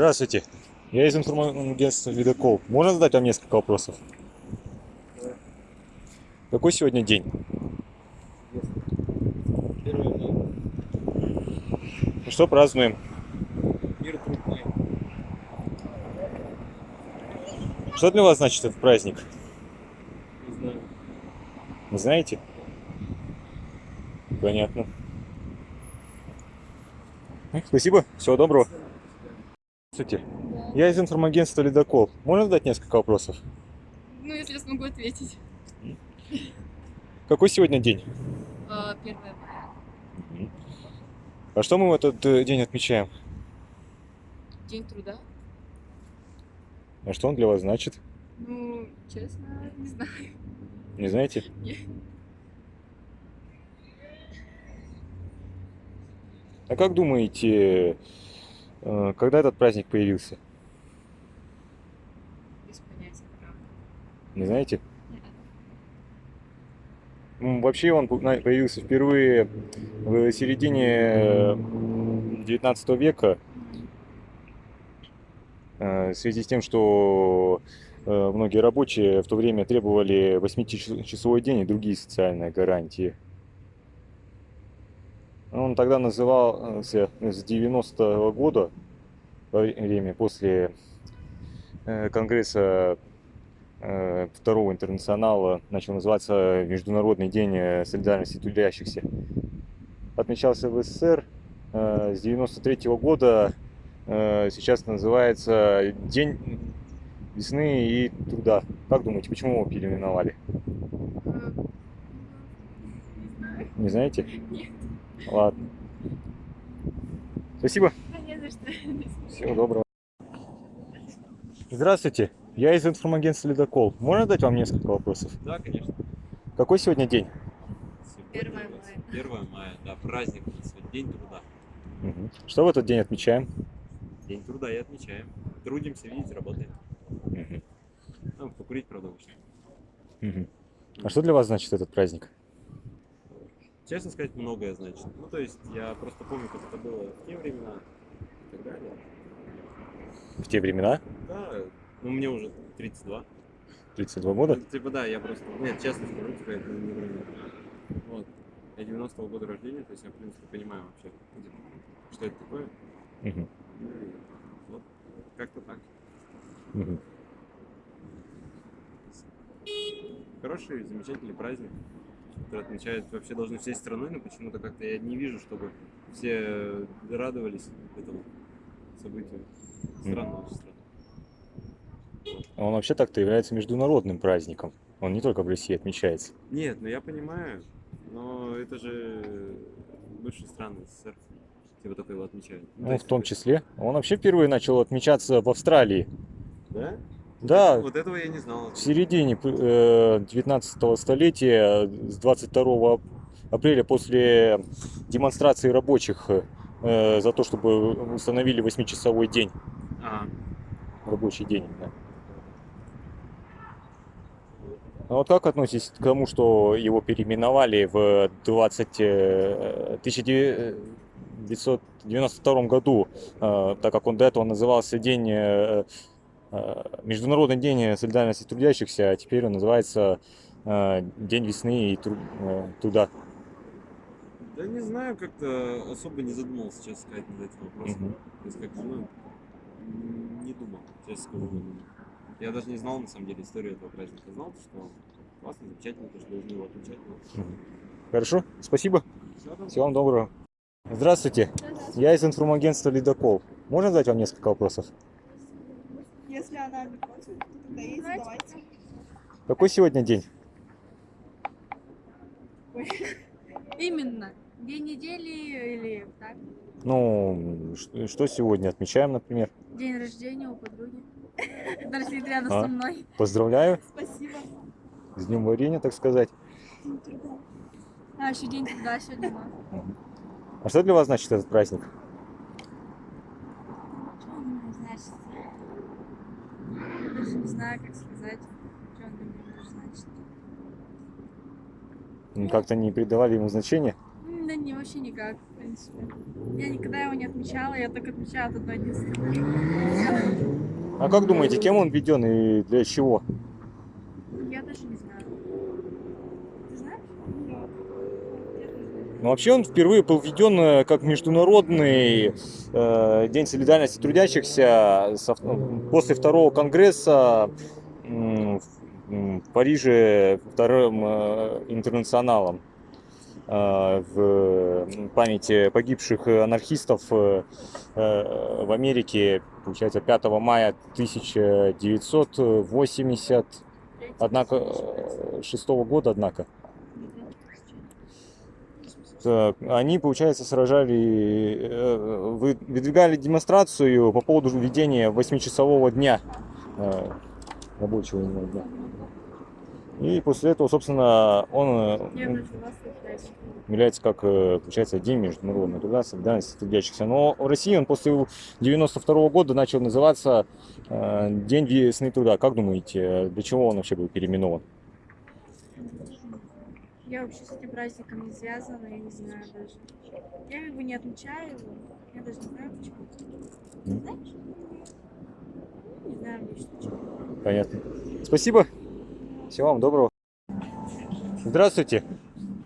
Здравствуйте. Я из информагентства «Ледокол». Можно задать вам несколько вопросов? Какой сегодня день? Первое мая. Что празднуем? Мир трудный. Что для вас значит этот праздник? Не знаю. Не знаете? Понятно. Спасибо, всего доброго. Здравствуйте. Я из информагентства «Ледокол». Можно задать несколько вопросов? Ну, если я смогу ответить. Какой сегодня день? А, Первое мая. А что мы в этот э, день отмечаем? День труда. А что он для вас значит? Ну, честно, не знаю. Не знаете? Нет. А как думаете, когда этот праздник появился? Без понятия, правда. Не знаете? Нет. Ну, Вообще он появился впервые в середине 19 века э, в связи с тем, что э, многие рабочие в то время требовали 8-часовой день и другие социальные гарантии. Он тогда назывался с 90 года, во время после э, Конгресса э, Второго интернационала, начал называться Международный день э, солидарности трудящихся. Отмечался в СССР с 93 года, э, сейчас называется День весны и труда. Как думаете, почему его переименовали? Не знаете? Нет. Ладно. Спасибо. Да не за что. Всего доброго. Здравствуйте. Я из информагентства «Ледокол». Можно задать вам несколько вопросов? Да, конечно. Какой сегодня день? Сегодня Первое у нас мая. Первое мая, да, праздник сегодня, День труда. Мгм. Что в этот день отмечаем? День труда и отмечаем. Трудимся, видите, работаем. Мгм. Ну, покурить, правда. Мгм. А что для вас значит этот праздник? Честно сказать, многое значит. Ну, то есть, я просто помню, как это было в те времена и так далее. В те времена? Да, ну, мне уже 32. 32 года? Ну, Типа, да, я просто... Нет, честно скажу, типа, это не вру. Вот. Я 90-го года рождения, то есть я, в принципе, понимаю вообще, ну, что это такое. Ну, и вот, как-то так. Мгм. Хороший, замечательный праздник, который отмечают вообще должны всей страной, но почему-то как-то я не вижу, чтобы все радовались этому событию. Странно очень странно. А Он вообще так-то является международным праздником. Он не только в России отмечается. Нет, ну я понимаю, но это же бывшие страны СССР, типа только его отмечают. Ну, Ну, в том это- числе. Он вообще впервые начал отмечаться в Австралии. Да? Да, Вот этого я не знал. в середине э, 19 столетия, с 22 апреля, после демонстрации рабочих э, за то, чтобы установили 8-часовой день, А, рабочий день. да. А вот как относитесь к тому, что его переименовали в 20, э, 1992 году, э, так как он до этого назывался День, э, э, Международный день солидарности трудящихся, а теперь он называется э, День весны и тру- э, труда. да не знаю, как-то особо не задумывался, честно сказать, над этим вопросом. Мгм. То есть как-то, ну, не думал, честно скажу. думал. Я даже не знал, на самом деле, историю этого праздника. Знал, что классно, замечательно, то, что должны его отмечать. но Хорошо, спасибо, равно. всего вам доброго. Здравствуйте, я из информагентства «Ледокол». Можно задать вам несколько вопросов? Если она не против, то тогда ей задавайте. Какой сегодня день? Именно. День недели или так? Ну, что сегодня отмечаем, например? День рождения у подруги. Даже сидит рядом А? со мной. Поздравляю Спасибо. с днем варенья, так сказать. А, еще день труда сегодня. А что для вас значит этот праздник? Что он значит? Даже не знаю, как сказать. Что он для меня может значить. М, Как-то не придавали ему значения? Да не, вообще никак. в принципе. Я никогда его не отмечала, я только отмечала этот единственный. А как думаете, кем он введен и для чего? Я даже не знаю. Ты знаешь? Ну, вообще он впервые был введен э, как международный э, День солидарности трудящихся со- ну, после второго конгресса м, в Париже вторым э, интернационалом э, в памяти погибших анархистов э, э, в Америке, получается, 5 мая 1980 однако, э, шестого года, однако. Так, Они, получается, сражали, э, вы- выдвигали демонстрацию по поводу введения восьмичасового дня э, рабочего дня. И после этого, собственно, он э, является как, э, получается, День международного труда, солидарности трудящихся. Но в России он после 92 года начал называться э, День весны труда. Как думаете, э, для чего он вообще был переименован? Я вообще с этим праздником не связана, я не знаю даже. Я как бы не отмечаю его. Я даже не знаю почему. Ты знаешь? Не знаю, Миш, почему. Понятно. Спасибо. Всего вам доброго. Здравствуйте.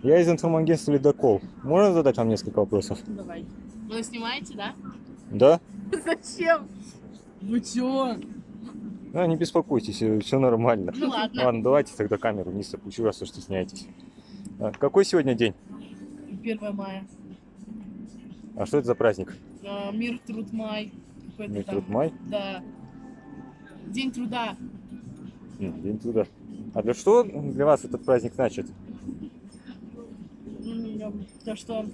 Я из информагентства «Ледокол». Можно задать вам несколько вопросов? Давай. Вы снимаете, да? Да? Зачем? Вы чё? Да, не беспокойтесь, все нормально. Ну ладно. Ладно, давайте тогда камеру вниз опущу, раз уж стесняетесь. А, Какой сегодня день? 1 мая. А что это за праздник? А, Мир, труд, май. Мир, там. труд, май? Да. День труда. День труда. А для что для вас этот праздник значит? То, что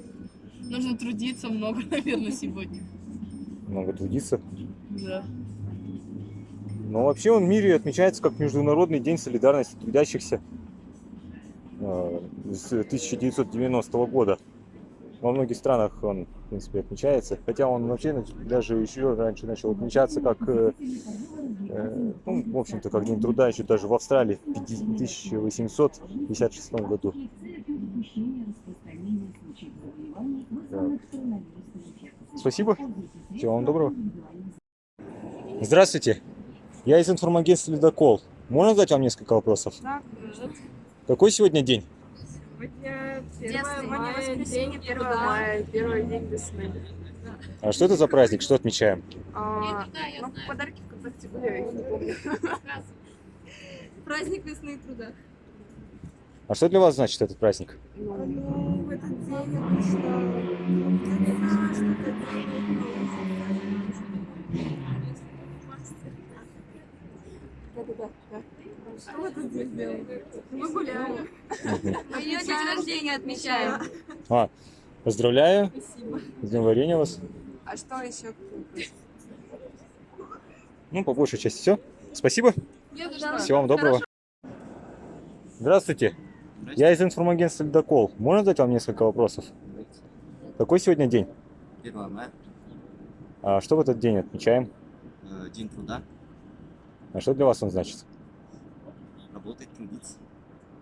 нужно трудиться много, наверное, сегодня. Много трудиться. Да. Но вообще он в мире отмечается как Международный день солидарности трудящихся с 1990 года. Во многих странах он, в принципе, отмечается. Хотя он вообще даже еще раньше начал отмечаться как, э, э, ну, в общем-то, как День труда, еще даже в Австралии в 50 1856 году. Так. Спасибо. Всего вам доброго. Здравствуйте. Я из информагентства «Ледокол». Можно задать вам несколько вопросов? Да, Какой сегодня день? сегодня Ясно, 1 сегодня мая, воскресенье, день 1 труда. мая, первый день весны. А что это за праздник? Что отмечаем? А, ну, подарки ВКонтакте были, я их не помню. Праздник весны и труда. А что для вас значит этот праздник? Ну, в этот день обычно трудятся, что-то Да-да-да. Что этот день делаем? Мы гуляем. Мы ее день рождения отмечаем. А, поздравляю. Спасибо. С днем варенья вас. А что еще? Ну, по большей части все. Спасибо. Всего вам доброго. Здравствуйте. Я из информагентства «Ледокол». Можно задать вам несколько вопросов? Какой сегодня день? 1 мая, А что в этот день отмечаем? э, День труда, А что для вас он значит? Работать, трудиться.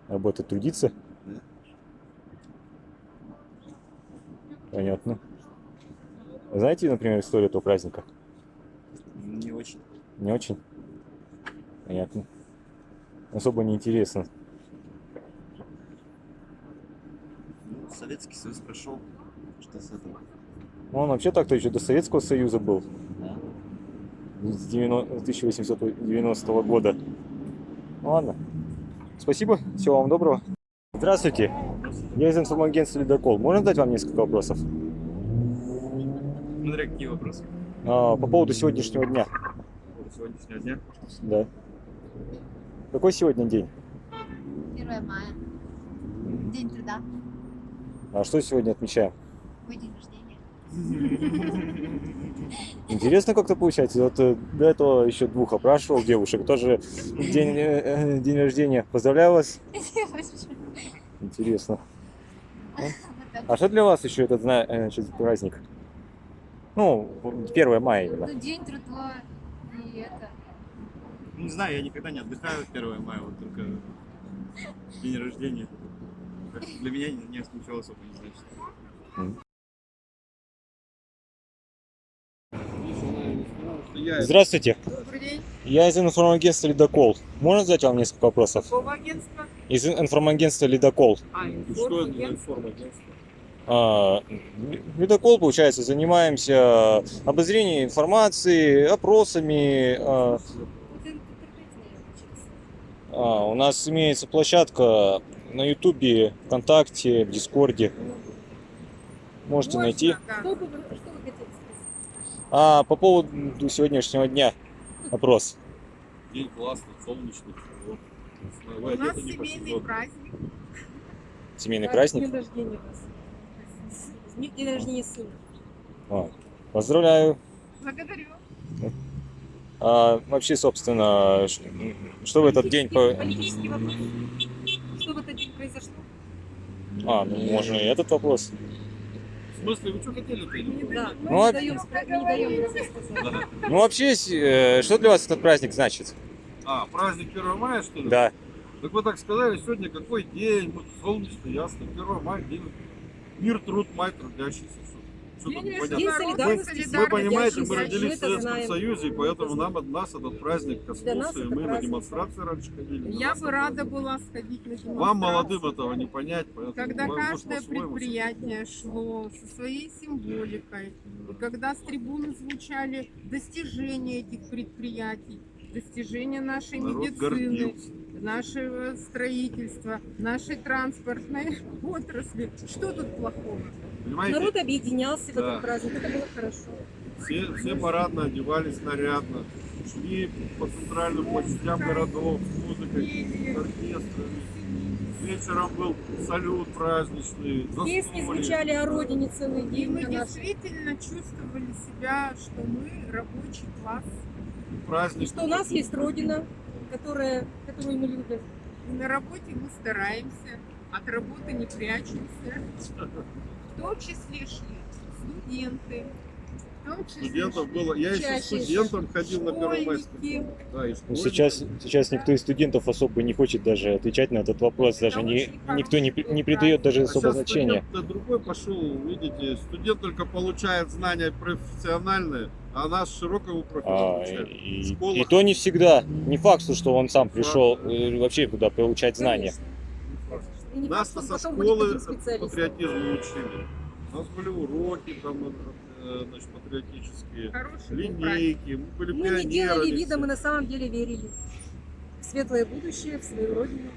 Работать, трудиться? Да. Понятно. Знаете, например, историю этого праздника? Не очень. Не очень? Понятно. Особо не интересно. Ну, Советский Союз прошел. Что с этого? Ну, он вообще так-то еще до Советского Союза был. Да. С 90 1890 года. Ну, ладно. Спасибо. Всего вам доброго. Здравствуйте. Я из информагентства «Ледокол». Можно задать вам несколько вопросов? Смотря какие вопросы. А, по поводу сегодняшнего дня. Вот сегодняшнего дня. Да. Какой сегодня день? 1 мая. День труда. А что сегодня отмечаем? Мой день рождения. Интересно как-то получается. Вот э, до этого еще двух опрашивал девушек. Тоже день, э, э, день рождения. Поздравляю вас. Интересно. А что для вас еще этот зна- значит, праздник? Ну, 1 мая именно. Ну, день труда и это. Ну, Не знаю, я никогда не отдыхаю 1 мая, вот только день рождения. Для меня ни- ничего особо не значит. Здравствуйте. Добрый день. Я из информагентства «Ледокол». Можно задать вам несколько вопросов? Какого агентства? Из информагентства «Ледокол». А, И Что это за информагентство. А, Ледокол, получается, занимаемся обозрением информации, опросами. а, а, у нас имеется площадка на Ютубе, ВКонтакте, в Дискорде. Можете найти. Да. Что бы вы, что вы хотели спросить? А по поводу сегодняшнего дня опрос. День классный, солнечный. Вот. У нас семейный праздник. Семейный праздник. День рождения у День рождения сына. А, Поздравляю. Благодарю. А, вообще, собственно, что в этот день... по- Политический вопрос. Что в этот день произошло? А, ну можно и этот вопрос. В смысле, вы что хотели-то? Да, мы Ну, а- не даем, не даем рассказать. Да. Ну вообще, с- э, что для вас этот праздник значит? А, праздник 1 мая, что ли? Да. Так вы так сказали, сегодня какой день? Вот солнечно, ясно. 1 мая, день. Мир, труд, май, трудящийся. Что тут День непонятно? День Народ, солидарности. солидарности. Вы понимаете, мы родились в мы Советском знаем. Союзе, и поэтому Мы это нам от нас этот праздник коснулся, и мы на праздник. демонстрации раньше ходили. на Я бы рада была сходить на демонстрацию. Вам, молодым, этого не понять, поэтому Когда каждое предприятие шло со своей символикой, и когда с трибуны звучали достижения этих предприятий, достижения нашей Народ медицины, гордился. нашего строительства, нашей транспортной отрасли. Что тут плохого? Понимаете, Народ объединялся в Да. этот праздник, это было хорошо. все, все парадно одевались нарядно, шли по центральным площадям городов с музыкой, с оркестрами. Вечером был салют праздничный, Песни застолье. звучали о родине целый И день. мы на нашей. действительно чувствовали себя, что мы рабочий класс. праздник. И что у нас есть родина, которая, которую мы любим. И на работе мы стараемся, от работы не прячемся. В том числе шли студенты, Студентов было. Я еще студентом ходил на школьники. Да, Ну, сейчас, сейчас никто из студентов особо не хочет даже отвечать на этот вопрос, Это даже не, никто не, не придает даже А особо сейчас значения. студент другой пошел, видите, студент только получает знания профессиональные, а нас широкого профиля А, и, и то не всегда. Не факт, что он сам пришел э, вообще туда получать знания. Конечно. И не Нас факт, со школы патриотизму учили. У нас были уроки там, э, значит, патриотические, Хороший линейки, мы были Мы не делали вида, мы на самом деле верили в светлое будущее, в свою родину.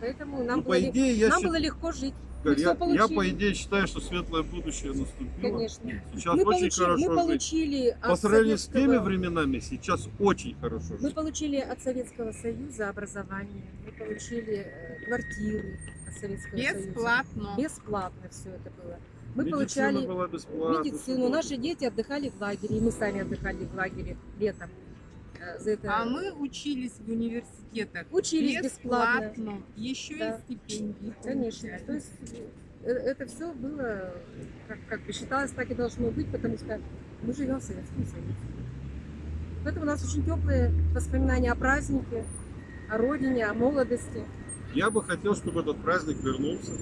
Поэтому нам, Ну, было, по идее, нам счит- было легко жить. Мы я, я по идее считаю, что светлое будущее наступило. Конечно. Сейчас мы, очень получили, хорошо мы жить. получили По сравнению с теми Советского- временами, сейчас очень хорошо Мы жить. получили от Советского Союза образование, мы получили э, квартиры от Советского Союза. Бесплатно. Бесплатно все это было. Мы Медицина получали была медицину. Наши дети отдыхали в лагере, и мы сами отдыхали в лагере летом. За это А мы учились в университетах учились бесплатно. бесплатно. Еще Да. и стипендии. Конечно. получали. То есть э, это все было, как, как бы считалось, так и должно быть, потому что мы живем в Советском Союзе. Поэтому у нас очень теплые воспоминания о празднике, о родине, о молодости. Я бы хотел, чтобы этот праздник вернулся.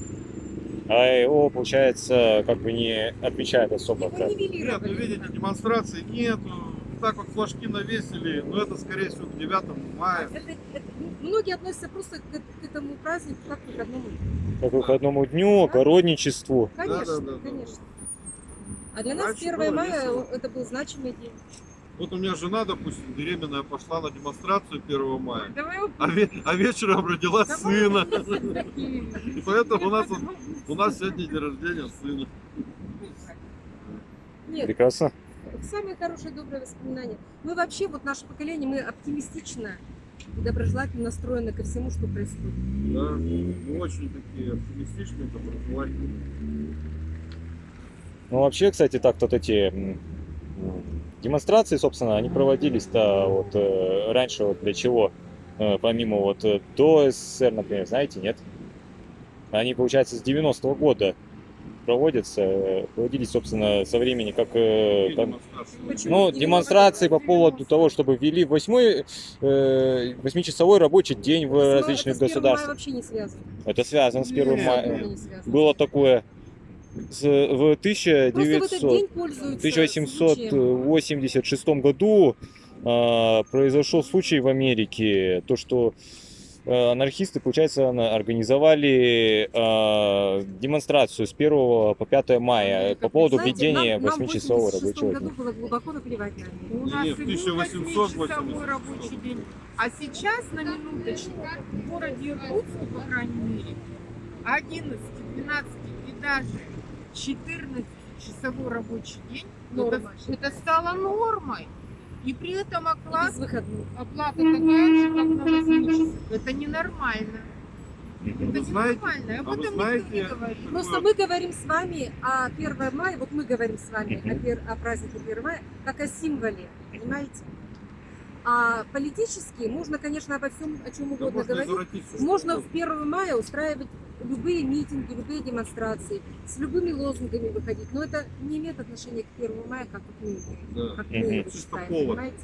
А его, получается, как бы не отмечают особо. Его как. Нет, ну нивелировали. видите, демонстрации нету. Так вот флажки навесили, но это скорее всего к 9 мая. Это- это- многие относятся просто к, к этому празднику как к выходному. дню. Как к выходному дню, огородничеству. Конечно, да, да. конечно. А для нас Раньше 1 было мая весело. это был значимый день. Вот у меня жена, допустим, беременная, пошла на демонстрацию 1 мая. А, ве- а вечером родила Давай сына. И поэтому у нас, у нас сегодня день рождения сына. Нет, Прекрасно. Самые хорошие добрые воспоминания. Мы вообще, вот наше поколение, мы оптимистично и доброжелательно настроены ко всему, что происходит. Да, мы очень такие оптимистичные, доброжелательные. Ну, вообще, кстати, так вот эти демонстрации, собственно, они проводились-то вот э, раньше вот для чего? Э, помимо вот э, до СССР, например, знаете, нет? Они, получается, с 90-го года проводятся, э, проводились, собственно, со времени, как... э, там- демонстрации. Ну, демонстрации по поводу того, чтобы ввели восьмой, э, восьмичасовой рабочий день в Но различных это с 1 мая государствах. вообще не связано. Это связано с 1 Нет, мая. Это не связано. Было такое. с- в Просто в этот 1900 день пользуются случаем. 1886 году а, произошел случай в Америке, то что анархисты, получается, организовали а, демонстрацию с 1 по 5 мая по поводу введения нам- нам в 8-часового 86 рабочего году дня. было глубоко наплевать на них. У нас Не, и в был 1880. 8-часовой рабочий день. А сейчас, на минуточку, в городе Иркутске, по крайней мере, 11, 12 и даже 14-часовой рабочий день, это, Норма. это стало нормой. И при этом оклад, оплата такая же, как на 8 часов. Это ненормально. Это Вы знаете- ненормально. Об а этом знаете, никто не говорит. Просто мы говорим с вами о 1 мая, вот мы говорим с вами о, пер- о празднике 1 мая, как о символе, понимаете? А политически можно, конечно, обо всем, о чем Да угодно можно говорить. Можно в угодно. 1 мая устраивать любые митинги, любые демонстрации, с любыми лозунгами выходить. Но это не имеет отношения к 1 мая, как мы, Да. как мы его Чисто считаем, понимаете?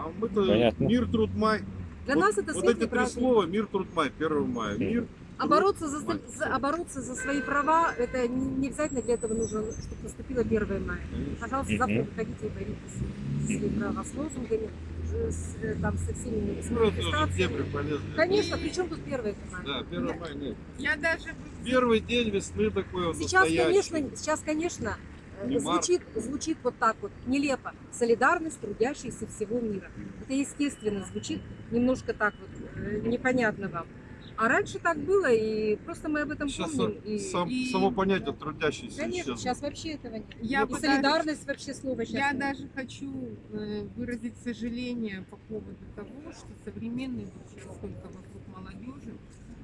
А мы-то Понятно. мир, труд, май. Для вот, нас это вот эти три слова мир, труд, май, 1 мая. Мир, А бороться за, за- а бороться за свои права, это не, не обязательно для этого нужно, чтобы наступило 1 мая. конечно. Пожалуйста, завтра выходите и боритесь за свои права с лозунгами, с, э, там, со всеми с Ну, манифестациями. Конечно, при чем тут 1 мая? Да, 1 мая нет. Я даже Первый день весны такой вот Сейчас, настоящий. конечно, сейчас, конечно, э, март. звучит, звучит вот так вот, нелепо. Солидарность трудящихся всего мира. Это естественно звучит немножко так вот, э, непонятно вам. А раньше так было, и просто мы об этом Сейчас помним. И, сам- и- само понятие трудящийся конечно, исчезло. сейчас вообще этого нет. Я и даже- солидарность вообще слово сейчас. Я нет. даже хочу э, выразить сожаление по поводу того, что современные сейчас только вокруг молодежи,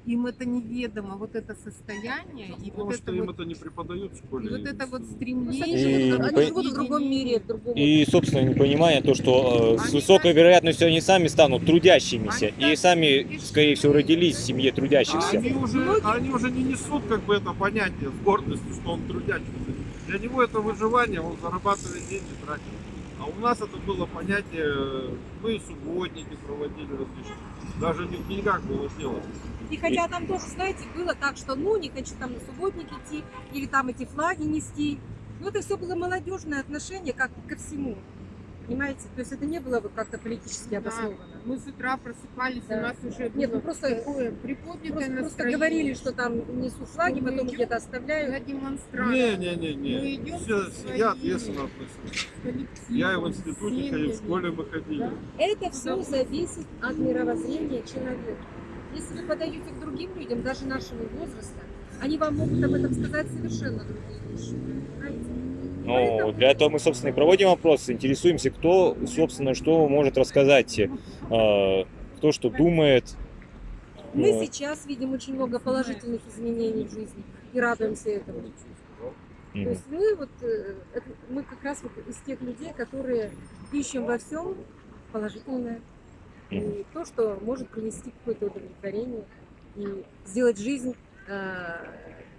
им это неведомо, вот это состояние и Потому вот что это им вот, это не преподают в и школе. вот это вот стремление. И они, по- живут в другом мире, в другом И, собственно, непонимание то, что э, с высокой вероятностью они сами станут трудящимися. Они И сами, скорее всего, родились в семье А трудящихся. они уже, они уже не несут как бы это понятие с гордостью, что он трудящийся. Для него это выживание, он зарабатывает деньги, тратит. А у нас это было понятие, мы и субботники проводили различные. Даже не в деньгах было дело. И хотя там тоже, знаете, было так, что ну не хочу там на субботник идти или там эти флаги нести. Но это все было молодежное отношение как ко всему. Понимаете? То есть это не было вот как-то политически Да. обосновано. Мы с утра просыпались, Да. у нас уже Нет, было ну просто, такое приподнятое просто, просто говорили, что там несут флаги, Мы потом где-то на оставляют. демонстрацию. Не, не, не, Мы не. идем Все, я ответственно Я и в институте ходил, в школе мы ходили. Да. Это все зависит от мировоззрения человека. Если вы подаете к другим людям, даже нашего возраста, они вам могут об этом сказать совершенно другие вещи. Ну, Поэтому- для этого мы, собственно, и проводим опросы, интересуемся, кто, собственно, что может рассказать, э, кто что думает. Мы Ну, сейчас видим очень много положительных изменений в жизни и радуемся этому. То мгм. есть мы вот э, мы как раз вот из тех людей, которые ищем во всем положительное и то, что может принести какое-то удовлетворение и сделать жизнь э,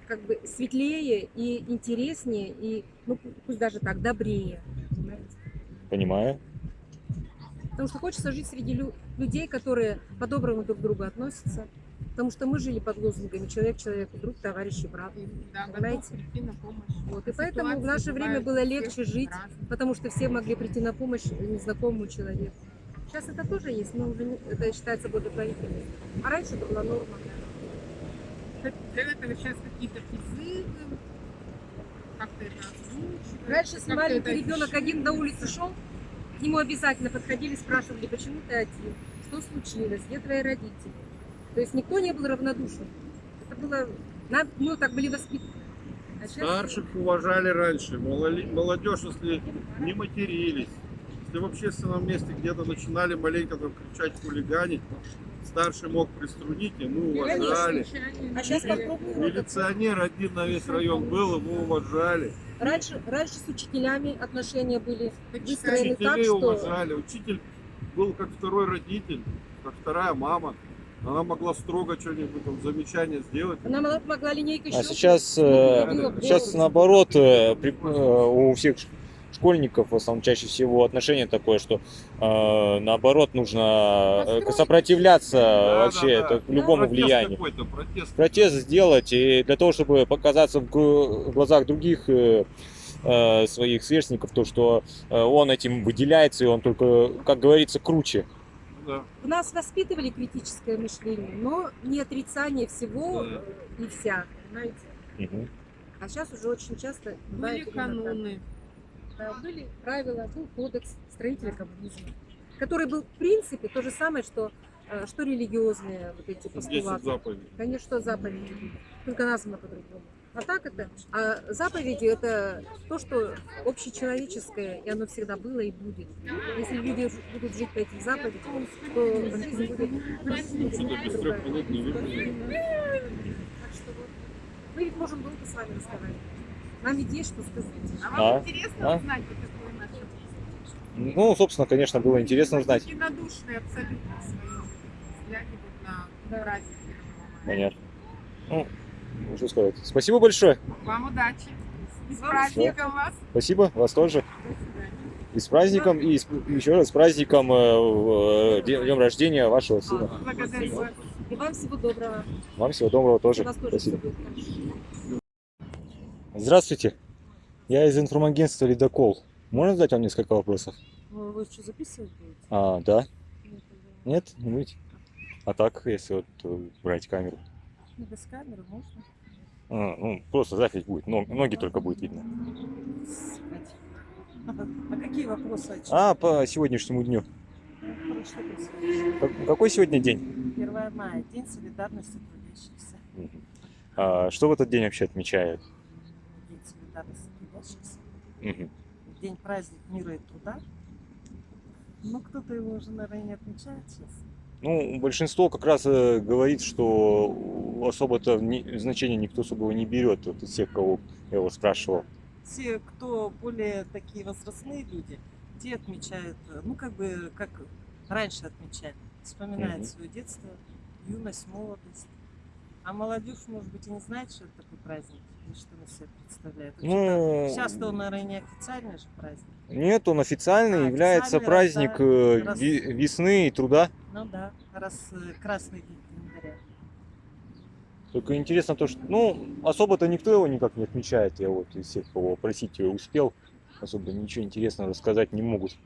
как бы светлее и интереснее и ну пусть даже так добрее. понимаете? Понимаю. Потому что хочется жить среди лю- людей, которые по-доброму друг к другу относятся. Потому что мы жили под лозунгами человек человеку, друг, товарищ и брат. Да, Понимаете? прийти на помощь. Вот, и поэтому в наше время было легче жить, разные. потому что все могли прийти на помощь незнакомому человеку. Сейчас это тоже есть, но уже не- это считается благотворительным. А раньше это была норма. Для этого сейчас какие-то призывы, как-то это озвучивать. Раньше, как-то маленький это ребенок один на улице шел, к нему обязательно подходили, спрашивали, почему ты один, что случилось, где твои родители. То есть никто не был равнодушен. Это было, нам- мы так были воспитаны. А сейчас Старших уважали раньше, молодежь, если не матерились, если в общественном месте где-то начинали маленько там кричать, хулиганить, старший мог приструнить, и мы уважали. А сейчас это. Милиционер один на весь район был, его уважали. Раньше, раньше с учителями отношения были выстроены так, Учителей что уважали. Учитель был как второй родитель, как вторая мама. Она могла строго что-нибудь там замечание сделать. она могла- могла линейкой А сейчас, ну, э, сейчас наоборот, э, при- э, у всех школьников в основном чаще всего отношение такое, что э, наоборот нужно э, сопротивляться Да, вообще да, да. это к любому Протест влиянию. протест. Протест сделать и для того, чтобы показаться в глазах других э, э, своих сверстников, то, что э, он этим выделяется, и он только, как говорится, круче. Да. В нас воспитывали критическое мышление, но не отрицание всего Да. и вся, понимаете? Мгм. А сейчас уже очень часто Были именно так. Да, были правила, был кодекс строителя коммунизма, который был в принципе то же самое, что, э, что религиозные вот эти 10 постулаты. заповедей. Конечно, заповеди, были, только названо по-другому. А так это, а заповеди это то, что общечеловеческое, и оно всегда было и будет. Если люди будут жить по этим заповедям, то жизнь будет Что-то без трех минут не видно. Так что вот, мы ведь можем долго с вами разговаривать. Нам ведь есть что сказать. А вам А? интересно А? узнать, вот какое наше Ну, собственно, конечно, было интересно узнать. Единодушные абсолютно в своем взгляде вот на праздник 1 мая. Понятно. Ну, что сказать. Спасибо большое. Вам удачи. И с праздником вас. Спасибо, вас тоже. До свидания. И с праздником, и с- еще раз с праздником э, э, днем рождения вашего сына. Благодарю вас. И вам всего доброго. Вам всего доброго тоже. вас тоже Спасибо. будет хорошо. Здравствуйте. Я из информагентства «Ледокол». Можно задать вам несколько вопросов? Ну, Вы что, записывать будете? А, да? Нет, Нет? Не будете? А так, если вот э, брать камеру? Ну, без камеры можно. А, ну, просто запись будет, но- ноги только будет видно. А какие вопросы? чем? А, по сегодняшнему дню. Ну? Как- Какой сегодня день? 1 мая, День солидарности трудящихся. А, что в этот день вообще отмечают? Мгм. День праздник мира и труда. Ну, кто-то его уже, наверное, не отмечает сейчас. Ну, большинство как раз э, говорит, что особо-то ни- значения никто особого не берет, вот из всех, кого я его спрашивал. Те, кто более такие возрастные люди, те отмечают, э, ну, как бы, как раньше отмечали. Вспоминают Мгм. свое детство, юность, молодость. А молодежь, может быть, и не знает, что это такой праздник, что он из себя представляет. Ну, Сейчас-то он, наверное, не официальный же праздник. Нет, он официальный, А, является официальный, праздник э, раз. весны и труда. Ну да, раз э, красный день календаря. Только интересно то, что, ну, особо-то никто его никак не отмечает. Я вот из всех, кого просить успел, особо ничего интересного рассказать не могут.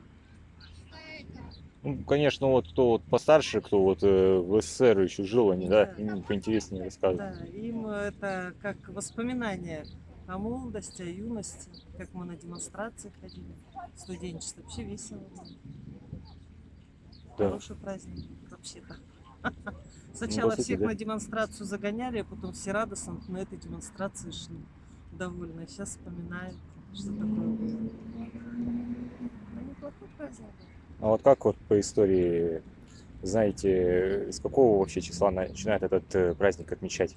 Ну, конечно, вот кто вот постарше, кто вот э, в СССР еще жил, они, да, Да. им поинтереснее рассказывают. Да, им это как воспоминание о молодости, о юности, как мы на демонстрации ходили, студенчество. Вообще весело. Да. Хороший праздник вообще-то. Сначала Ну, сути, всех да. на демонстрацию загоняли, а потом все радостно на этой демонстрации шли. Довольны. Сейчас вспоминают, что такое было. Ну, неплохой праздник был. А вот как вот по истории, знаете, с какого вообще числа начинают этот э, праздник отмечать?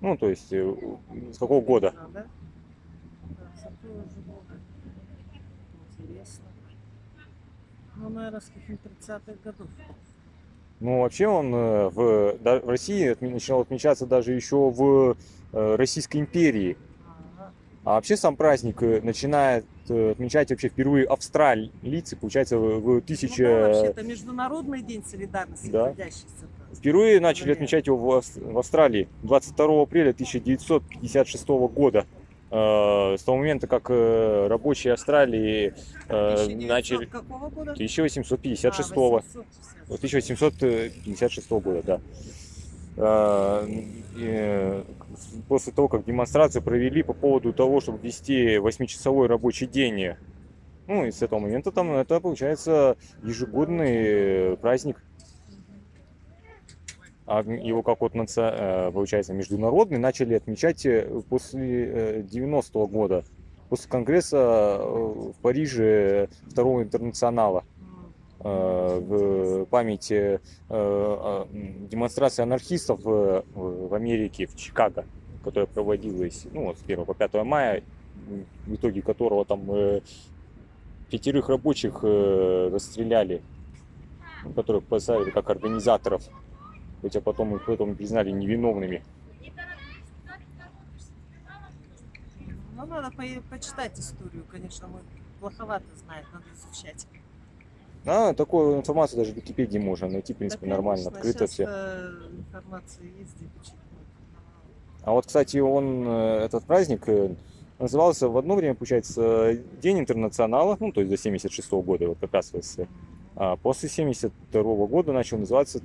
Ну, то есть, э, с какого года? Года? Интересно. Ну, наверное, с каких-то 30-х годов. Ну, вообще он э, в, в России начинал отмечаться даже еще в Российской империи. А вообще сам праздник э, начинает э, отмечать вообще впервые австралийцы, получается, в в Ну, да, 1000... вообще, это Международный день солидарности Да. трудящихся. Впервые начали отмечать его в, Ав- в Австралии 22 апреля 1956 года. Э, С того момента, как рабочие Австралии начали... какого года? 1856 А, 856. Вот 1856 года, да. А, После того, как демонстрацию провели по поводу того, чтобы ввести 8-часовой рабочий день. Ну и с этого момента там это получается ежегодный праздник. А его как вот э, получается международный начали отмечать э, после 90-го года, после конгресса э, в Париже второго интернационала э, в память э, э, демонстрации анархистов в, Америке, в Чикаго, которая проводилась ну, вот с 1 по 5 мая, в итоге которого там э, пятерых рабочих э, расстреляли, которых поставили как организаторов, хотя потом их потом признали невиновными. Ну, надо по- почитать историю, конечно, мы плоховато знает, надо изучать. А, такую информацию даже в Википедии можно найти, в принципе, Да, нормально, конечно, открыто все. э, информация есть, где почитать. А вот, кстати, он, э, этот праздник э, назывался в одно время, получается, День интернационала, ну, то есть до 76 года, вот как раз СССР. А после 72 года начал называться,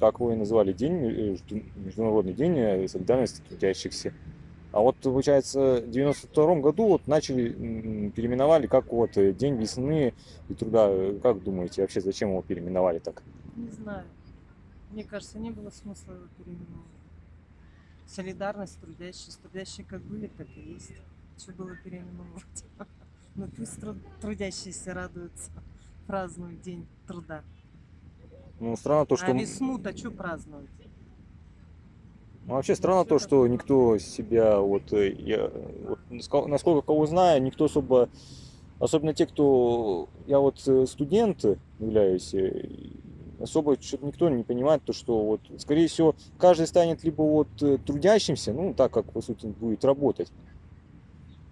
как его и назвали, День, Международный день солидарности трудящихся. А вот, получается, в 92 году вот начали, переименовали как вот э, День весны и труда. Как думаете, вообще зачем его переименовали так? Не знаю. Мне кажется, не было смысла его переименовывать. Солидарность трудящих. Трудящие как были, так и есть. Что было переименовывать? Ну пусть труд- трудящиеся радуются, празднуют День труда. Ну, странно то, что... А весну-то что праздновать? Ну, вообще странно то, что никто себя, вот, э, я, вот, насколько кого знаю, никто особо, особенно те, кто, я вот э, студент являюсь, э, особо что-то никто не понимает то, что вот, скорее всего, каждый станет либо вот трудящимся, ну, так как, по сути, будет работать,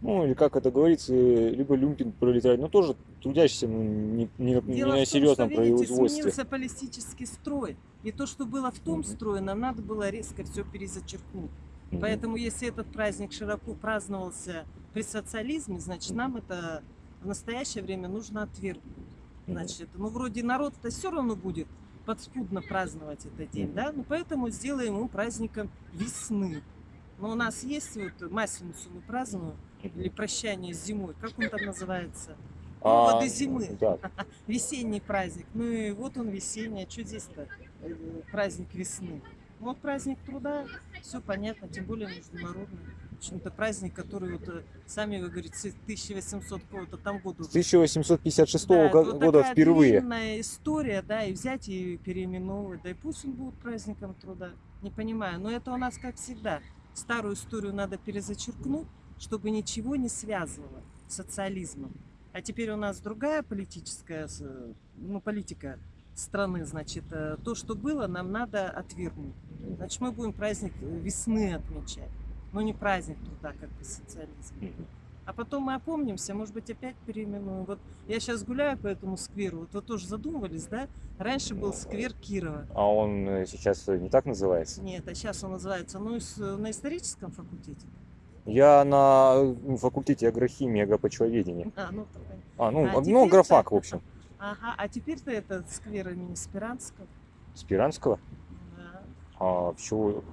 ну, или как это говорится, либо люмпин пролетарий, но тоже трудящийся ну, не, не, на- не на в том, серьезном что, видите, производстве. сменился политический строй. И то, что было в том Мгм. строе, нам надо было резко все перезачеркнуть. Поэтому, если этот праздник широко праздновался при социализме, значит, нам это в настоящее время нужно отвергнуть. Значит, ну, вроде народ-то все равно будет подспудно праздновать этот день, да? Ну, поэтому сделаем его праздником весны. Но у нас есть вот Масленицу мы празднуем, или прощание с зимой, как он там называется? А, Поводы зимы. Весенний праздник. Ну и вот он весенний. А что здесь-то? Э, Праздник весны. Ну, вот праздник труда, все понятно, тем более международный. В общем-то, праздник, который вот, э, сами вы говорите, с 1800 какого-то там года. с 1856 Да, это го- вот года впервые. длинная история, да, и взять и переименовывать. Да и пусть он будет праздником труда. Не понимаю. Но это у нас как всегда. Старую историю надо перезачеркнуть, чтобы ничего не связывало с социализмом. А теперь у нас другая политическая, с- ну, политика страны, значит, э, то, что было, нам надо отвергнуть. Значит, мы будем праздник э, весны отмечать, но не праздник труда, как при социализме. Мгм. А потом мы опомнимся, может быть, опять переименуем. Вот я сейчас гуляю по этому скверу, вот вы тоже задумывались, да? Раньше был сквер Кирова. А он э, сейчас не так называется? Нет, а сейчас он называется, ну, на историческом факультете. Я на факультете агрохимии, агропочвоведения. А, ну, А, ну, А ну, теперь агрофак, так. в общем. Ага, а теперь-то это сквер имени Спиранского. Спиранского? Да. А почему,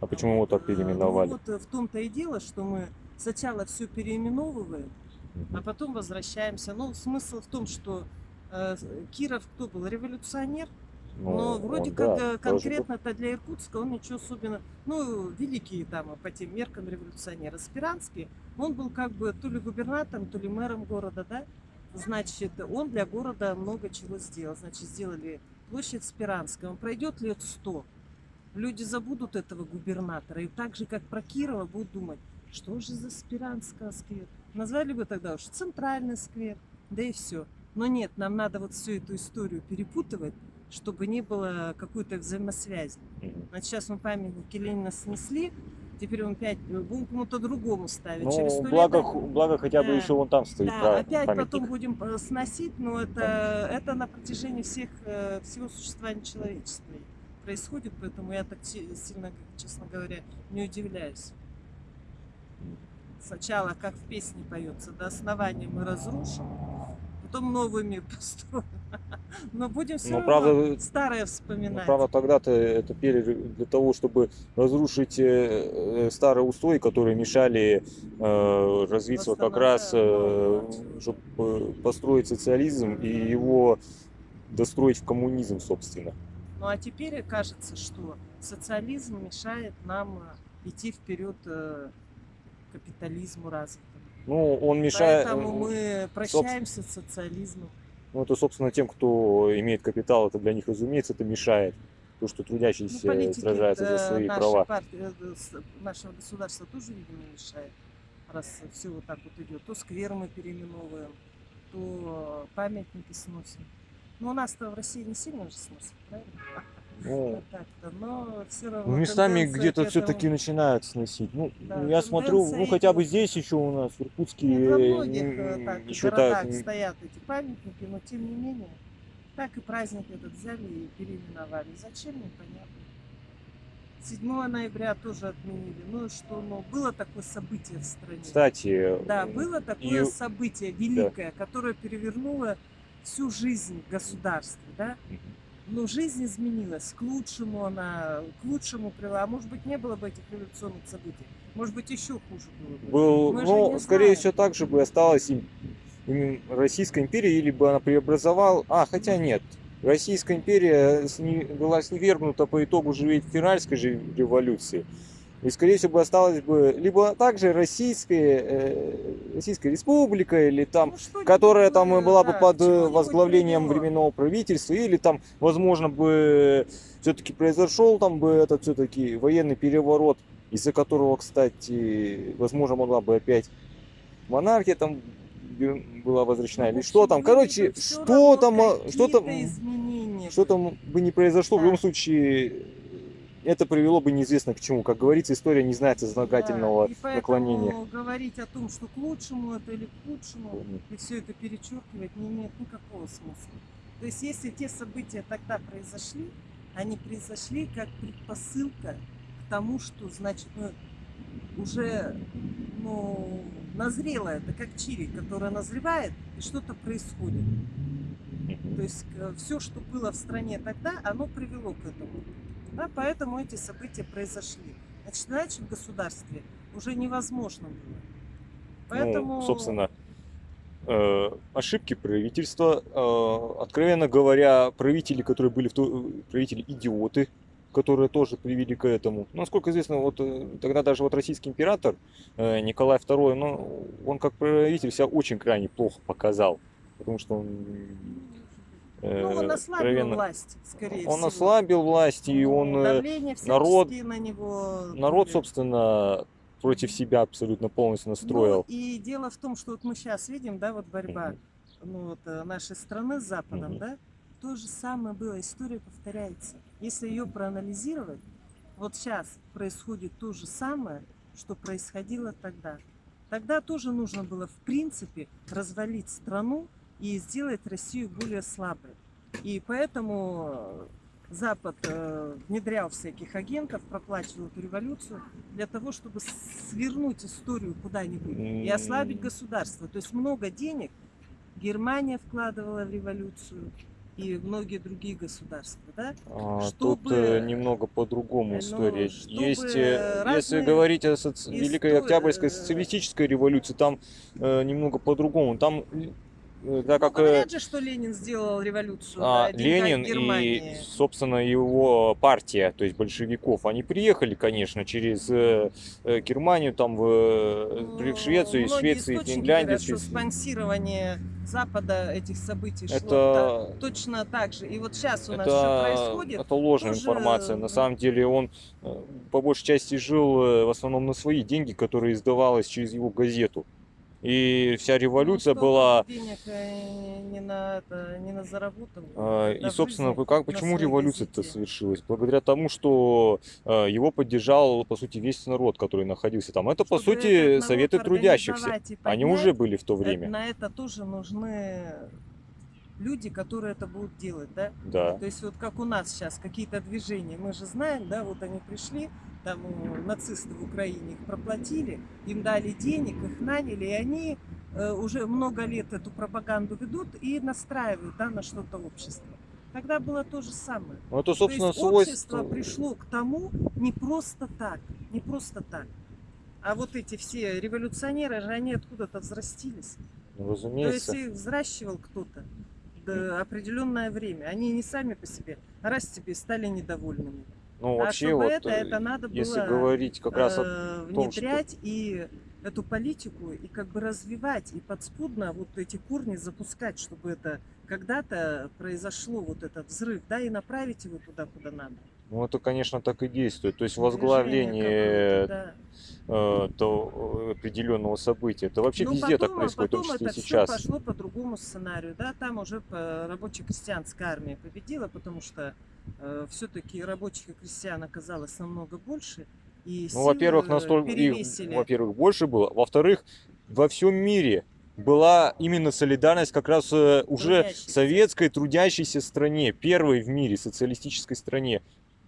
а почему его так Э, переименовали? Ну, вот э, в том-то и дело, что мы сначала все переименовываем, а потом возвращаемся. Ну, смысл в том, что э, Киров кто был? Революционер? Но Ну, вроде он, как да, э, конкретно-то для Иркутска он ничего особенно... Ну, великий там по тем меркам революционер. Спиранский, он был как бы то ли губернатором, то ли мэром города, да? Значит, он для города много чего сделал. Значит, сделали площадь Спиранская. Он пройдет лет сто. Люди забудут этого губернатора. И так же, как про Кирова, будут думать, что же за Спиранского сквер. Назвали бы тогда уж центральный сквер. Да и все. Но нет, нам надо вот всю эту историю перепутывать, чтобы не было какой-то взаимосвязи. Значит, сейчас мы памятники Ленина снесли, теперь он опять будем кому-то другому ставить. Ну, Через благо, лет... благо хотя бы Да. еще вон там стоит Да, пра- опять памятник. потом будем э, сносить, но это, это на протяжении всех, э, всего существования человечества происходит, поэтому я так си- сильно, честно говоря, не удивляюсь. Сначала, как в песне поется, до основания мы разрушим, потом новыми построим. Но будем все Ну, равно правда, старое Ну, вспоминать. правда, тогда-то это пели для того, чтобы разрушить э, э, старые устои, которые мешали э, развиться как раз, чтобы построить социализм и его достроить в коммунизм, собственно. Ну а теперь кажется, что социализм мешает нам э, идти вперед э, капитализму развитому. Ну, он мешает... Поэтому мы прощаемся с социализмом. Ну, это, собственно, тем, кто имеет капитал, это для них, разумеется, это мешает. То, что Ну, трудящиеся политики, сражаются за э, свои наша права. партия, э, с- нашего государства тоже, видимо, мешает. Раз все вот так вот идет. То сквер мы переименовываем, то памятники сносим. Но у нас-то в России не сильно же сносят, правильно? Ну, но все равно Ну, местами где-то все-таки этому- начинают сносить. Ну, Да, я смотрю, ну хотя бы здесь еще у нас, в Иркутске, во э, многих э, так, еще так. стоят эти памятники, но тем не менее, так и праздник этот взяли и переименовали. Зачем, непонятно. 7 ноября тоже отменили. Ну что, ну, было такое событие в стране. Кстати, Да, э, было такое и- событие великое, которое перевернуло всю жизнь государства, да? Но жизнь изменилась, к лучшему она, к лучшему привела. А может быть, не было бы этих революционных событий. Может быть, еще хуже было бы. был, Мы ну, скорее всего, так же бы осталась им, им Российская империя, или бы она преобразовала. А, хотя нет. Российская империя сни- была свергнута по итогу же февральской же революции. И, скорее всего, бы осталась бы либо также Российская, э, Российская Республика, или там Ну, которая там бы, и была бы да, под к э, возглавлением временного правительства, или там, возможно, бы все-таки произошел там бы этот все-таки военный переворот, из-за которого, кстати, возможно, могла бы опять монархия там была возвращена, Ну, в или что там, короче, бы что там, а, что там, что там бы не произошло, в Да. любом случае, это привело бы неизвестно к чему. Как говорится, история не знает сослагательного Да, и поэтому наклонения. говорить о том, что к лучшему это или к худшему, и все это перечеркивать не имеет никакого смысла. То есть, если те события тогда произошли, они произошли как предпосылка к тому, что, значит, ну, уже ну, назрело это, как чири, которая назревает, и что-то происходит. То есть все, что было в стране тогда, оно привело к этому. Да, поэтому эти события произошли. Значит, иначе в государстве уже невозможно было. Поэтому... Ну, собственно, э, ошибки правительства. Э, откровенно говоря, правители, которые были в то, правители идиоты, которые тоже привели к этому. Насколько известно, вот э, тогда даже вот российский император э, Николай II, ну, он как правитель себя очень крайне плохо показал, потому что он э, Ну, он ослабил откровенно- власть, скорее он всего. ослабил власть, и он э, Давление народ- на него... народ, собственно, против себя абсолютно полностью настроил. Ну, и дело в том, что вот мы сейчас видим, да, вот борьба ну, вот, э, нашей страны с Западом, Мгм. да, то же самое было, история повторяется. Если ее проанализировать, вот сейчас происходит то же самое, что происходило тогда. Тогда тоже нужно было, в принципе, развалить страну и сделать Россию более слабой. И поэтому э, Запад э, внедрял всяких агентов, проплачивал эту революцию для того, чтобы свернуть историю куда-нибудь и ослабить государство. То есть много денег Германия вкладывала в революцию и многие другие государства, да? А, чтобы- Тут э, немного по-другому Ну, история. чтобы Есть, э, если говорить о соци- Великой Октябрьской э, социалистической революции, там э, немного по-другому. Там, э, так Ну, как э, говорят же, что Ленин сделал революцию а, да, Ленин и, собственно, его партия, то есть большевиков, они приехали, конечно, через э, э, Германию, там в, э, в Швецию, из Ну, Швеции, источники Финляндии. говорят, что спонсирование Запада этих событий шло Это- та- точно так же. И вот сейчас у нас это, что происходит? это ложная тоже, информация. э, На самом деле он э, по большей части жил э, в основном на свои деньги, которые издавалось через его газету. И вся революция Ну, была... денег э, не на, это, не на заработал. да, И, собственно, как, почему революция-то совершилась? Благодаря тому, что э, его поддержал, по сути, весь народ, который находился там. Это, по Чтобы сути, этот народ советы трудящихся. и Они поднять, уже были в то э, время. На это тоже нужны люди, которые это будут делать, да? Да. То есть вот как у нас сейчас какие-то движения, мы же знаем, да, вот они пришли, там э, нацисты в Украине их проплатили, им дали денег, их наняли, и они э, уже много лет эту пропаганду ведут и настраивают, да, на что-то общество. Тогда было то же самое. Ну, это, собственно, то есть общество свойство... пришло к тому не просто так, не просто так. А вот эти все революционеры же, они откуда-то взрастились. Ну, То есть разумеется. их взращивал кто-то до определенное время. Они не сами по себе, раз тебе стали недовольными. Ну, а вообще, чтобы вот, это, э, это надо если было говорить как раз о э, том, что- внедрять и эту политику и как бы развивать и подспудно вот эти корни запускать, чтобы это когда-то произошло вот этот взрыв, да, и направить его туда, куда надо. Ну, это, конечно, так и действует. То есть возглавление какое-то, э, то, определенного события. Это вообще Ну, везде так потом, происходит, в том потом числе это все сейчас. пошло по другому сценарию, да, там уже рабоче-крестьянская армия победила, потому что все-таки рабочих и крестьян оказалось намного больше. И Ну, во-первых, настолько их, во-первых, больше было. Во-вторых, во всем мире была именно солидарность как раз э, уже Трудящейся. советской трудящейся стране, первой в мире социалистической стране.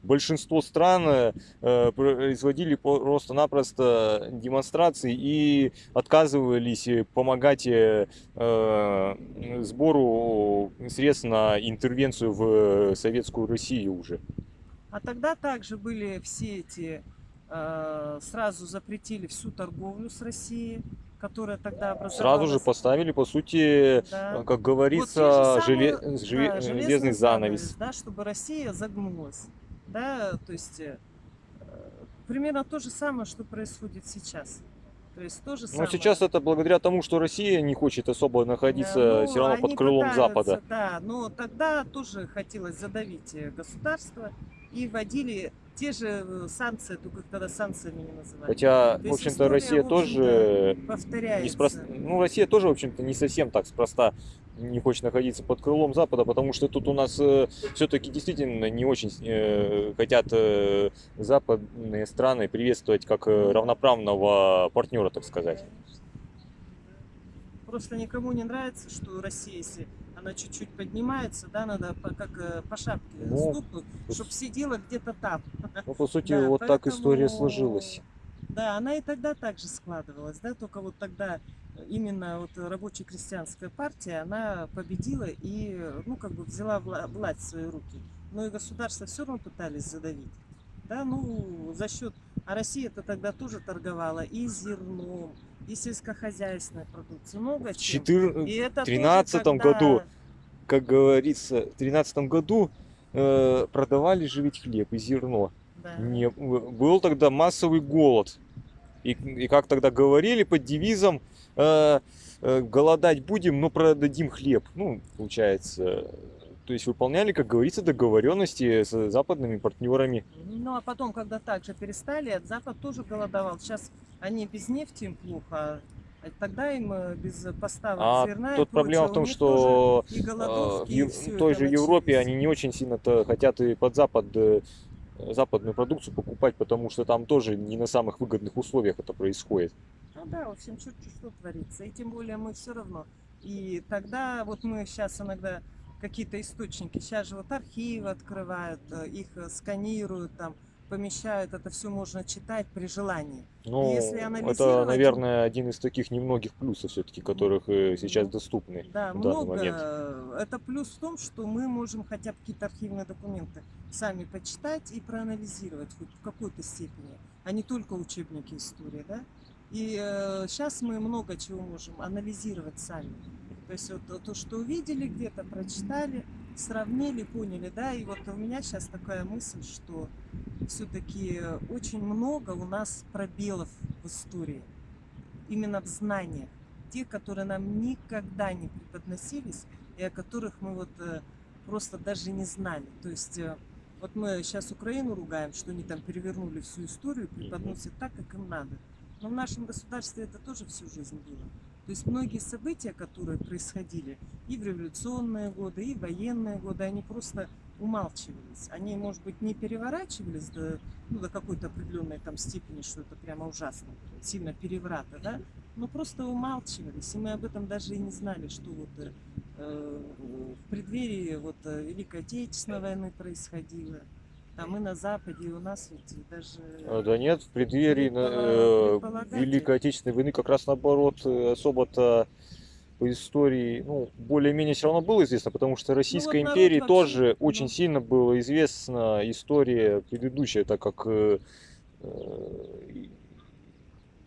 Большинство стран э, производили просто-напросто демонстрации и отказывались помогать э, э, сбору средств на интервенцию в советскую Россию уже. А тогда также были все эти, сразу запретили всю торговлю с Россией, которая тогда образовалась. Сразу же поставили, по сути, Да. как Вот говорится, желе- самые, желе- да, железный занавес. да, чтобы Россия загнулась, да, то есть э, примерно то же самое, что происходит сейчас. То есть то же Но самое. сейчас это благодаря тому, что Россия не хочет особо находиться Да, ну, все равно под крылом пытаются, Запада. Да, но тогда тоже хотелось задавить э, государство и вводили те же э, санкции, только их тогда санкциями не называли. Хотя, То в общем-то, Россия в тоже общем-то, повторяется. неспроста... Ну, Россия тоже, в общем-то, не совсем так спроста не хочет находиться под крылом Запада, потому что тут у нас все-таки действительно не очень э, хотят э, западные страны приветствовать как э, равноправного партнера, так сказать. Просто никому не нравится, что Россия, если она чуть-чуть поднимается, да, надо по, как э, по шапке Ну, стукнуть, чтобы сидела где-то там. Ну, по сути, Да, вот так история поэтому, сложилась. Да, она и тогда также складывалась, да, только вот тогда именно вот рабоче-крестьянская партия, она победила и, ну, как бы взяла вла- власть в свои руки. Но и государство все равно пытались задавить, да, ну, за счет, а Россия-то тогда тоже торговала и зерном, и сельскохозяйственной продукцией, много В чем. четыр- И это тоже 13 когда- году, как говорится, в 13 году э, продавали же ведь хлеб и зерно. Да. Не, был тогда массовый голод. И, и как тогда говорили под девизом, э, э, голодать будем, но продадим хлеб. Ну, получается, то есть выполняли, как говорится, договоренности с западными партнерами. Ну а потом, когда также перестали, Запад тоже голодовал. Сейчас они без нефти им плохо, а тогда им э, без поставок А зерна и тут проблема прочего, в том, что и э, в и той же Европе они не очень сильно-то хотят и под Запад э, западную продукцию покупать, потому что там тоже не на самых выгодных условиях это происходит. Ну да, в общем, черт что творится. И тем более мы все равно. И тогда вот мы сейчас иногда какие-то источники, сейчас же вот архивы открывают, э, их э, сканируют, там помещают, это все можно читать при желании. Ну, Если это, наверное, один из таких немногих плюсов все-таки, которых э, сейчас доступны Да, в данный много. момент. Это плюс в том, что мы можем хотя бы какие-то архивные документы сами почитать и проанализировать хоть в какой-то степени, а не только учебники истории, да? И сейчас мы много чего можем анализировать сами. То есть вот то, что увидели где-то, прочитали, сравнили, поняли, да, и вот у меня сейчас такая мысль, что все-таки очень много у нас пробелов в истории, именно в знаниях, тех, которые нам никогда не преподносились, и о которых мы вот э, просто даже не знали. То есть э, вот мы сейчас Украину ругаем, что они там перевернули всю историю, преподносят так, как им надо. Но в нашем государстве это тоже всю жизнь было. То есть многие события, которые происходили и в революционные годы, и в военные годы, они просто умалчивались. Они, может быть, не переворачивались до, ну, до какой-то определенной там степени, что это прямо ужасно, сильно переврата, да, но просто умалчивались. И мы об этом даже и не знали, что вот э, э, в преддверии вот э, Великой Отечественной войны происходило. Там мы на Западе, и у нас ведь даже... А, Да нет, в преддверии на- Предпола- э. Великой Отечественной войны как раз наоборот э, особо-то по истории, ну, более-менее все равно было известно, потому что Российской Ну, народ империи вообще, тоже ну. очень сильно была известна история предыдущая, так как э, э,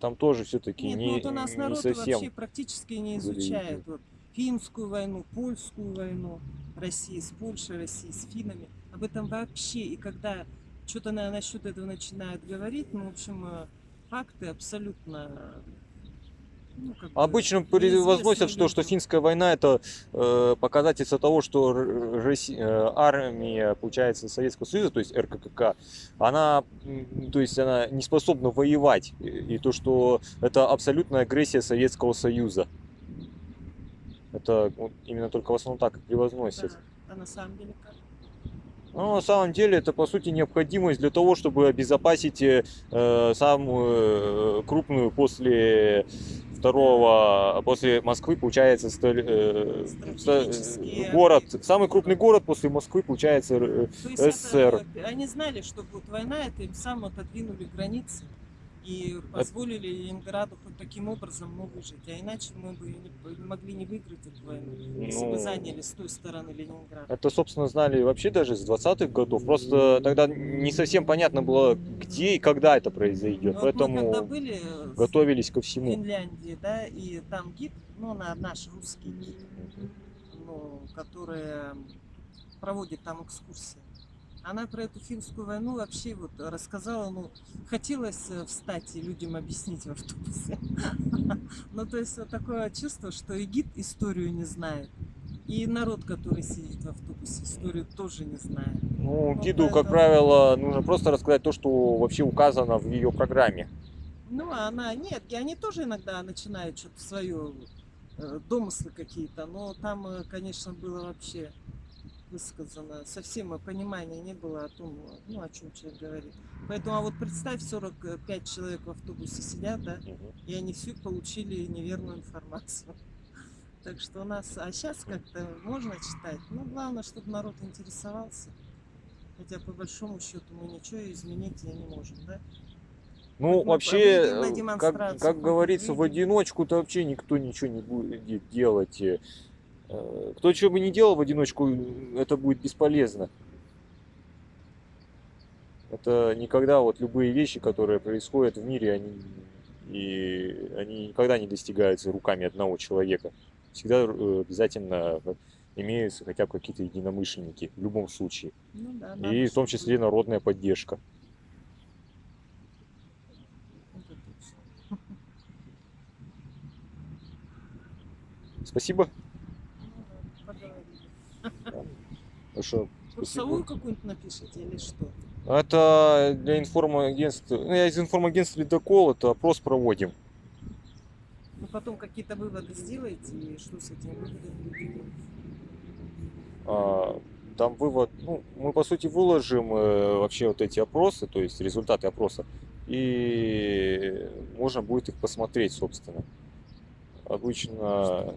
там тоже все-таки не, ну вот у нас не народ совсем вообще практически не изучает вот, финскую войну, польскую войну, России с Польшей, России с финнами. Об этом вообще. И когда что-то на, насчет этого начинают говорить, ну, в общем, э, факты абсолютно... ну, Обычно неизвестные возносят, что, что финская война это э, показательство того, что Росси- э, армия, получается, Советского Союза, то есть РККК, она, то есть она не способна воевать. И, и то, что это абсолютная агрессия Советского Союза. Это вот именно только в основном так и превозносят. Да. А на самом деле как? Ну, на самом деле, это, по сути, необходимость для того, чтобы обезопасить э, э, самую э, крупную после второго, после Москвы, получается, столь- э, Стратегический город, самый крупный город после Москвы, получается, э, это, СССР. э, они знали, что будет война, это им сам отодвинули границы и позволили Ленинграду хоть таким образом ну, выжить. А иначе мы бы не, могли не выиграть эту войну, если бы Ну, заняли с той стороны Ленинград. Это, собственно, знали вообще даже с 20-х годов. Просто тогда не совсем понятно было, где и когда это произойдет. Ну, вот мы Поэтому были э, с- готовились ко в всему. Финляндии, да, и там гид, ну, на наш русский гид, ну, который проводит там экскурсии. Она про эту финскую войну вообще вот рассказала, ну, хотелось э, встать и людям объяснить в автобусе. Ну, то есть вот такое чувство, что и гид историю не знает, и народ, который сидит в автобусе, историю тоже не знает. Ну, гиду, как правило, нужно просто рассказать то, что вообще указано в ее программе. Ну, а она нет, и они тоже иногда начинают что-то свое, э, домыслы какие-то, но там, э, конечно, было вообще высказано, совсем э, понимания не было о том, э, ну, о чем человек говорит. Поэтому, а вот представь, 45 человек в автобусе сидят, да, и они все получили неверную информацию. Так что у нас, а сейчас как-то можно читать, но главное, чтобы народ интересовался. Хотя по большому счету мы ничего изменить не можем, да? Ну, мы вообще, э, как, как говорится, в одиночку-то вообще никто ничего не будет делать. Э, Кто что бы ни делал в одиночку, это будет бесполезно. Это никогда вот любые вещи, которые происходят в мире, они, и, они никогда не достигаются руками одного человека. Всегда э, обязательно имеются хотя бы какие-то единомышленники в любом случае. Ну да, И надо, в том числе народная поддержка. Спасибо. Да, поговорили. Хорошо. Курсовую какую-нибудь напишите или что? Это для информагентства. Ну, я из информагентства Ледокол, это опрос проводим. Ну потом какие-то выводы сделаете и что с этими выводами? А, Там вывод, ну, мы по сути выложим э, вообще вот эти опросы, то есть результаты опроса, и можно будет их посмотреть, собственно. Обычно